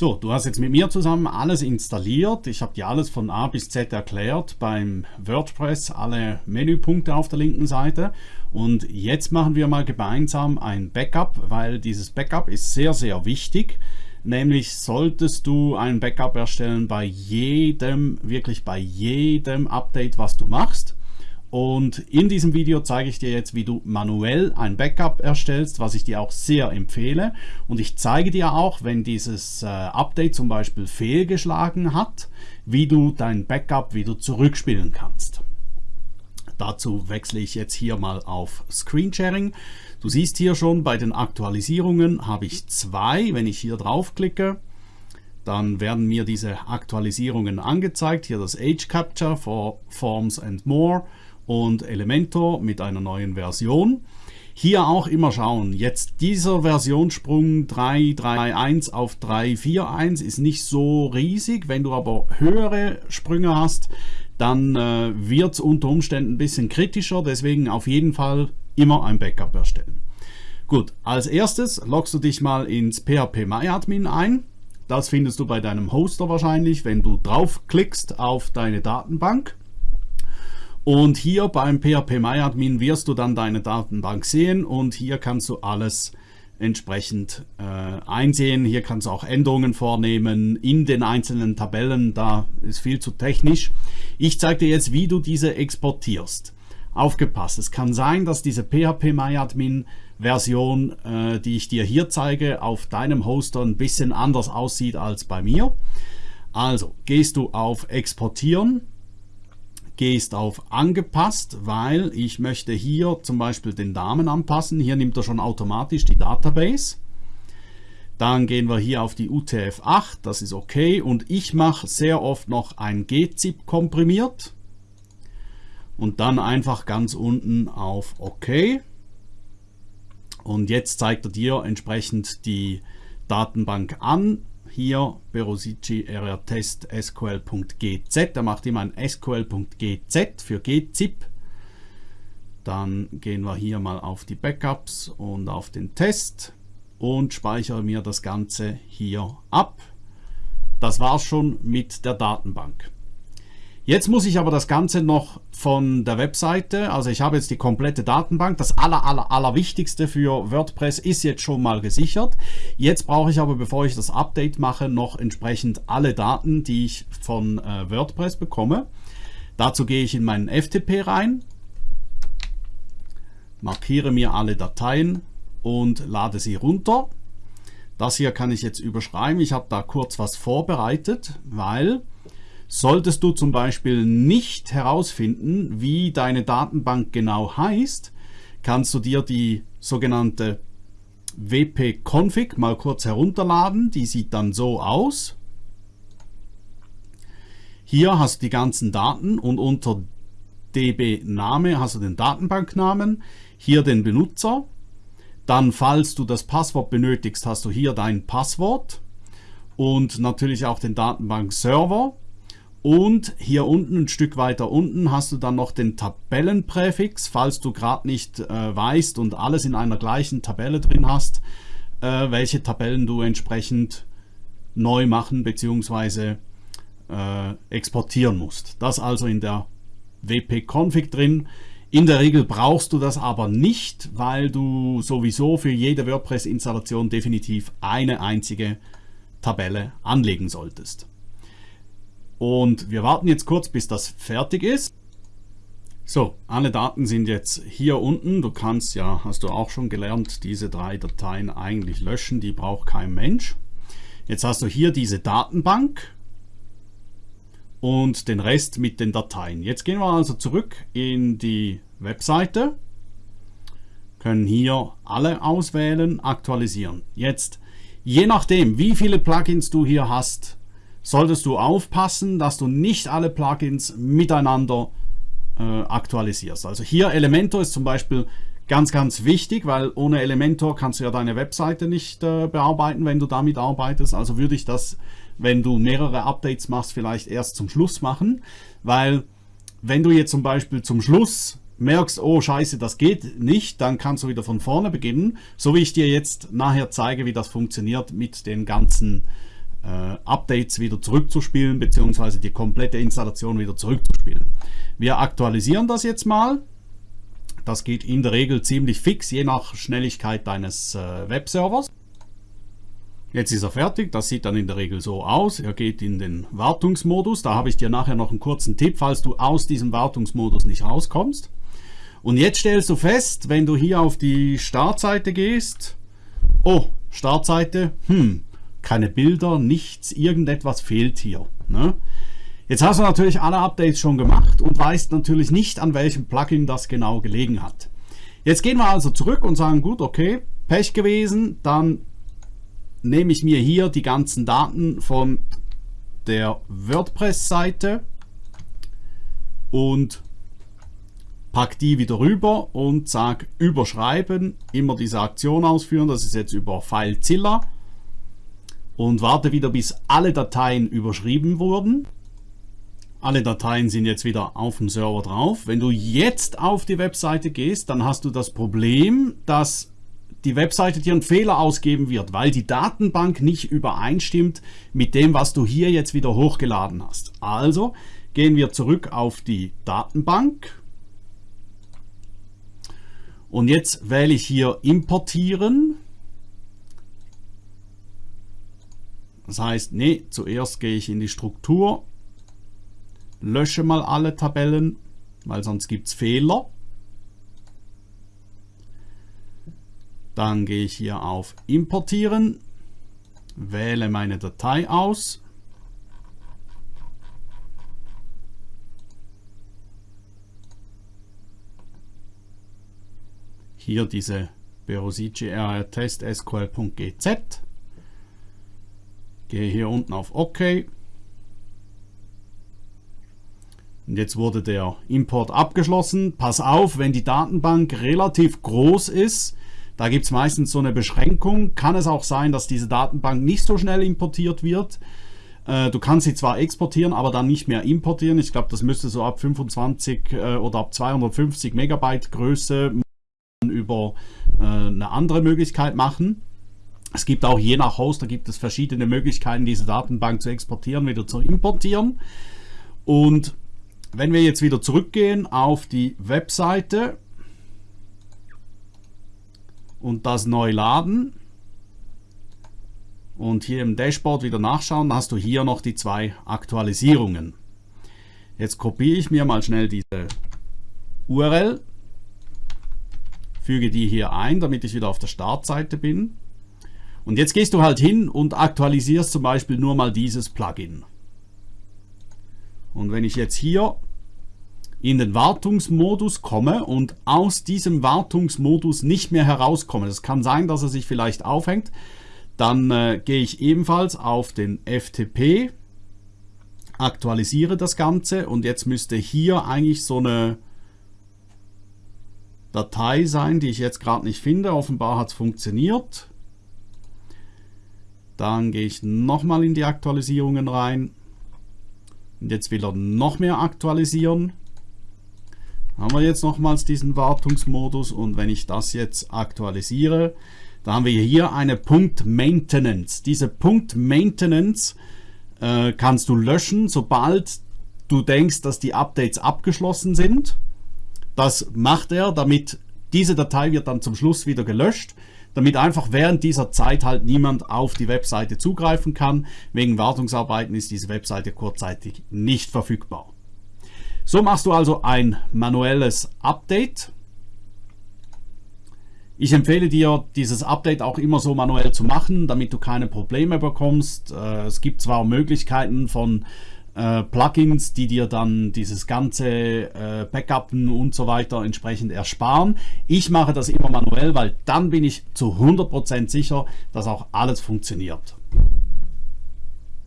So, du hast jetzt mit mir zusammen alles installiert. Ich habe dir alles von A bis Z erklärt beim WordPress, alle Menüpunkte auf der linken Seite. Und jetzt machen wir mal gemeinsam ein Backup, weil dieses Backup ist sehr, sehr wichtig. Nämlich solltest du ein Backup erstellen bei jedem, wirklich bei jedem Update, was du machst. Und in diesem Video zeige ich dir jetzt, wie du manuell ein Backup erstellst, was ich dir auch sehr empfehle. Und ich zeige dir auch, wenn dieses äh, Update zum Beispiel fehlgeschlagen hat, wie du dein Backup wieder zurückspielen kannst. Dazu wechsle ich jetzt hier mal auf Screensharing. Du siehst hier schon, bei den Aktualisierungen habe ich zwei. Wenn ich hier draufklicke, dann werden mir diese Aktualisierungen angezeigt. Hier das Age Capture for Forms and More und Elementor mit einer neuen Version. Hier auch immer schauen, jetzt dieser Versionssprung 3.3.1 auf 3.4.1 ist nicht so riesig, wenn du aber höhere Sprünge hast, dann äh, wird es unter Umständen ein bisschen kritischer, deswegen auf jeden Fall immer ein Backup erstellen. Gut, als erstes loggst du dich mal ins PHP MyAdmin ein. Das findest du bei deinem Hoster wahrscheinlich, wenn du draufklickst auf deine Datenbank. Und hier beim PHP-MyAdmin wirst du dann deine Datenbank sehen und hier kannst du alles entsprechend äh, einsehen. Hier kannst du auch Änderungen vornehmen in den einzelnen Tabellen. Da ist viel zu technisch. Ich zeige dir jetzt, wie du diese exportierst. Aufgepasst, es kann sein, dass diese PHP-MyAdmin Version, äh, die ich dir hier zeige, auf deinem Hoster ein bisschen anders aussieht als bei mir. Also gehst du auf Exportieren gehst auf angepasst, weil ich möchte hier zum Beispiel den Namen anpassen. Hier nimmt er schon automatisch die Database. Dann gehen wir hier auf die UTF-8, das ist okay. Und ich mache sehr oft noch ein gzip komprimiert. Und dann einfach ganz unten auf OK. Und jetzt zeigt er dir entsprechend die Datenbank an hier Berosici rrtest sql.gz, er macht immer ein sql.gz für gzip. Dann gehen wir hier mal auf die Backups und auf den Test und speichere mir das Ganze hier ab. Das war's schon mit der Datenbank. Jetzt muss ich aber das Ganze noch von der Webseite, also ich habe jetzt die komplette Datenbank, das aller, aller, aller Wichtigste für WordPress ist jetzt schon mal gesichert. Jetzt brauche ich aber, bevor ich das Update mache, noch entsprechend alle Daten, die ich von äh, WordPress bekomme. Dazu gehe ich in meinen FTP rein, markiere mir alle Dateien und lade sie runter. Das hier kann ich jetzt überschreiben. Ich habe da kurz was vorbereitet, weil Solltest du zum Beispiel nicht herausfinden, wie deine Datenbank genau heißt, kannst du dir die sogenannte wp-config mal kurz herunterladen. Die sieht dann so aus. Hier hast du die ganzen Daten und unter db-Name hast du den Datenbanknamen, hier den Benutzer. Dann, falls du das Passwort benötigst, hast du hier dein Passwort und natürlich auch den Datenbank-Server. Und hier unten, ein Stück weiter unten, hast du dann noch den Tabellenpräfix, falls du gerade nicht äh, weißt und alles in einer gleichen Tabelle drin hast, äh, welche Tabellen du entsprechend neu machen bzw. Äh, exportieren musst. Das also in der wp-config drin. In der Regel brauchst du das aber nicht, weil du sowieso für jede WordPress-Installation definitiv eine einzige Tabelle anlegen solltest. Und wir warten jetzt kurz, bis das fertig ist. So, alle Daten sind jetzt hier unten. Du kannst ja, hast du auch schon gelernt, diese drei Dateien eigentlich löschen. Die braucht kein Mensch. Jetzt hast du hier diese Datenbank und den Rest mit den Dateien. Jetzt gehen wir also zurück in die Webseite, können hier alle auswählen, aktualisieren. Jetzt, je nachdem, wie viele Plugins du hier hast, solltest du aufpassen, dass du nicht alle Plugins miteinander äh, aktualisierst. Also hier Elementor ist zum Beispiel ganz, ganz wichtig, weil ohne Elementor kannst du ja deine Webseite nicht äh, bearbeiten, wenn du damit arbeitest. Also würde ich das, wenn du mehrere Updates machst, vielleicht erst zum Schluss machen, weil wenn du jetzt zum Beispiel zum Schluss merkst, oh scheiße, das geht nicht, dann kannst du wieder von vorne beginnen, so wie ich dir jetzt nachher zeige, wie das funktioniert mit den ganzen Updates wieder zurückzuspielen, beziehungsweise die komplette Installation wieder zurückzuspielen. Wir aktualisieren das jetzt mal. Das geht in der Regel ziemlich fix, je nach Schnelligkeit deines äh, Webservers. Jetzt ist er fertig, das sieht dann in der Regel so aus. Er geht in den Wartungsmodus. Da habe ich dir nachher noch einen kurzen Tipp, falls du aus diesem Wartungsmodus nicht rauskommst. Und jetzt stellst du fest, wenn du hier auf die Startseite gehst, oh, Startseite, hm, keine Bilder, nichts, irgendetwas fehlt hier. Ne? Jetzt hast du natürlich alle Updates schon gemacht und weißt natürlich nicht, an welchem Plugin das genau gelegen hat. Jetzt gehen wir also zurück und sagen, gut, okay, Pech gewesen, dann nehme ich mir hier die ganzen Daten von der WordPress-Seite und pack die wieder rüber und sage überschreiben, immer diese Aktion ausführen, das ist jetzt über FileZilla und warte wieder bis alle Dateien überschrieben wurden. Alle Dateien sind jetzt wieder auf dem Server drauf. Wenn du jetzt auf die Webseite gehst, dann hast du das Problem, dass die Webseite dir einen Fehler ausgeben wird, weil die Datenbank nicht übereinstimmt mit dem, was du hier jetzt wieder hochgeladen hast. Also gehen wir zurück auf die Datenbank und jetzt wähle ich hier importieren. Das heißt, nee, zuerst gehe ich in die Struktur, lösche mal alle Tabellen, weil sonst gibt es Fehler. Dann gehe ich hier auf Importieren, wähle meine Datei aus. Hier diese Berosici Test SQL.gz. Gehe hier unten auf OK. Und jetzt wurde der Import abgeschlossen. Pass auf, wenn die Datenbank relativ groß ist, da gibt es meistens so eine Beschränkung. Kann es auch sein, dass diese Datenbank nicht so schnell importiert wird. Äh, du kannst sie zwar exportieren, aber dann nicht mehr importieren. Ich glaube, das müsste so ab 25 äh, oder ab 250 Megabyte Größe über äh, eine andere Möglichkeit machen. Es gibt auch je nach Host, da gibt es verschiedene Möglichkeiten, diese Datenbank zu exportieren, wieder zu importieren. Und wenn wir jetzt wieder zurückgehen auf die Webseite, und das neu laden und hier im Dashboard wieder nachschauen, hast du hier noch die zwei Aktualisierungen. Jetzt kopiere ich mir mal schnell diese URL, füge die hier ein, damit ich wieder auf der Startseite bin. Und jetzt gehst du halt hin und aktualisierst zum Beispiel nur mal dieses Plugin. Und wenn ich jetzt hier in den Wartungsmodus komme und aus diesem Wartungsmodus nicht mehr herauskomme, es kann sein, dass er sich vielleicht aufhängt, dann äh, gehe ich ebenfalls auf den FTP, aktualisiere das Ganze und jetzt müsste hier eigentlich so eine Datei sein, die ich jetzt gerade nicht finde. Offenbar hat es funktioniert. Dann gehe ich nochmal in die Aktualisierungen rein. Und jetzt will er noch mehr aktualisieren haben wir jetzt nochmals diesen Wartungsmodus und wenn ich das jetzt aktualisiere, da haben wir hier eine Punkt Maintenance. Diese Punkt Maintenance äh, kannst du löschen, sobald du denkst, dass die Updates abgeschlossen sind. Das macht er, damit diese Datei wird dann zum Schluss wieder gelöscht, damit einfach während dieser Zeit halt niemand auf die Webseite zugreifen kann. Wegen Wartungsarbeiten ist diese Webseite kurzzeitig nicht verfügbar. So machst du also ein manuelles Update. Ich empfehle dir, dieses Update auch immer so manuell zu machen, damit du keine Probleme bekommst. Äh, es gibt zwar Möglichkeiten von äh, Plugins, die dir dann dieses ganze äh, Backuppen und so weiter entsprechend ersparen. Ich mache das immer manuell, weil dann bin ich zu 100% sicher, dass auch alles funktioniert.